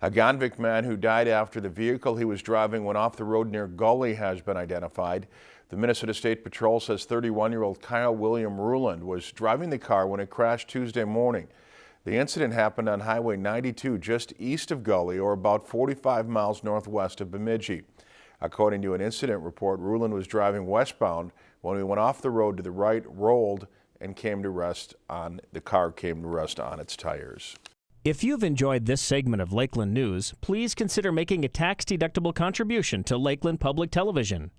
A Gonvick man who died after the vehicle he was driving went off the road near Gully has been identified. The Minnesota State Patrol says 31-year-old Kyle William Ruland was driving the car when it crashed Tuesday morning. The incident happened on Highway 92 just east of Gully or about 45 miles northwest of Bemidji. According to an incident report, Ruland was driving westbound when he went off the road to the right, rolled, and came to rest on the car came to rest on its tires. If you've enjoyed this segment of Lakeland News, please consider making a tax-deductible contribution to Lakeland Public Television.